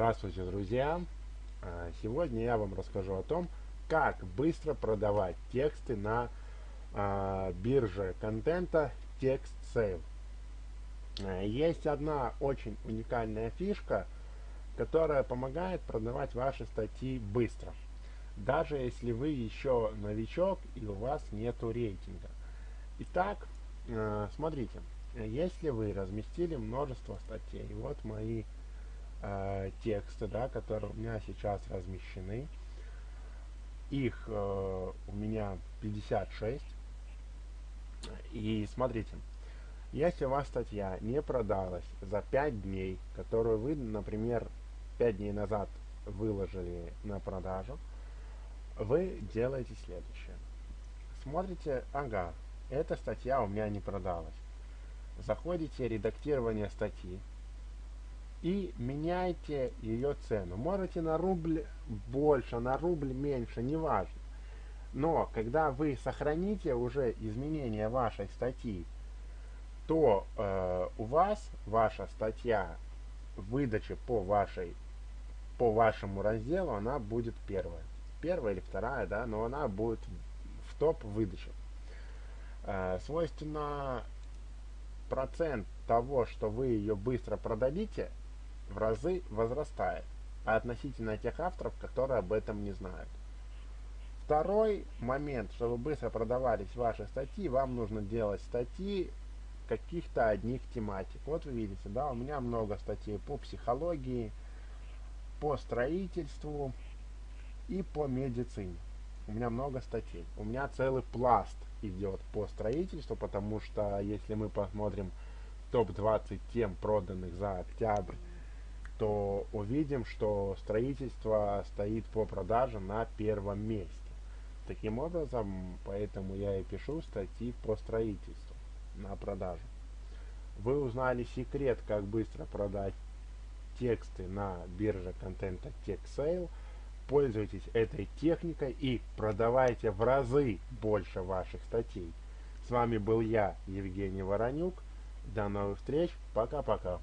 Здравствуйте, друзья! А, сегодня я вам расскажу о том, как быстро продавать тексты на а, бирже контента TextSale. А, есть одна очень уникальная фишка, которая помогает продавать ваши статьи быстро. Даже если вы еще новичок и у вас нету рейтинга. Итак, смотрите, если вы разместили множество статей, вот мои э, тексты, да, которые у меня сейчас размещены. Их э, у меня 56. И смотрите, если у вас статья не продалась за 5 дней, которую вы, например, 5 дней назад выложили на продажу, вы делаете следующее. Смотрите, ага, эта статья у меня не продалась. Заходите редактирование статьи, и меняйте ее цену. Можете на рубль больше, на рубль меньше, неважно. Но когда вы сохраните уже изменения вашей статьи, то э, у вас ваша статья выдачи по вашей по вашему разделу она будет первая. Первая или вторая, да, но она будет в топ выдачи. Э, свойственно процент того, что вы ее быстро продадите, в разы возрастает, а относительно тех авторов, которые об этом не знают. Второй момент, чтобы быстро продавались ваши статьи, вам нужно делать статьи каких-то одних тематик. Вот вы видите, да, у меня много статей по психологии, по строительству и по медицине. У меня много статей. У меня целый пласт идет по строительству, потому что если мы посмотрим топ-20 тем, проданных за октябрь то увидим, что строительство стоит по продаже на первом месте. Таким образом, поэтому я и пишу статьи по строительству на продажу. Вы узнали секрет, как быстро продать тексты на бирже контента TechSale. Пользуйтесь этой техникой и продавайте в разы больше ваших статей. С вами был я, Евгений Воронюк. До новых встреч. Пока-пока.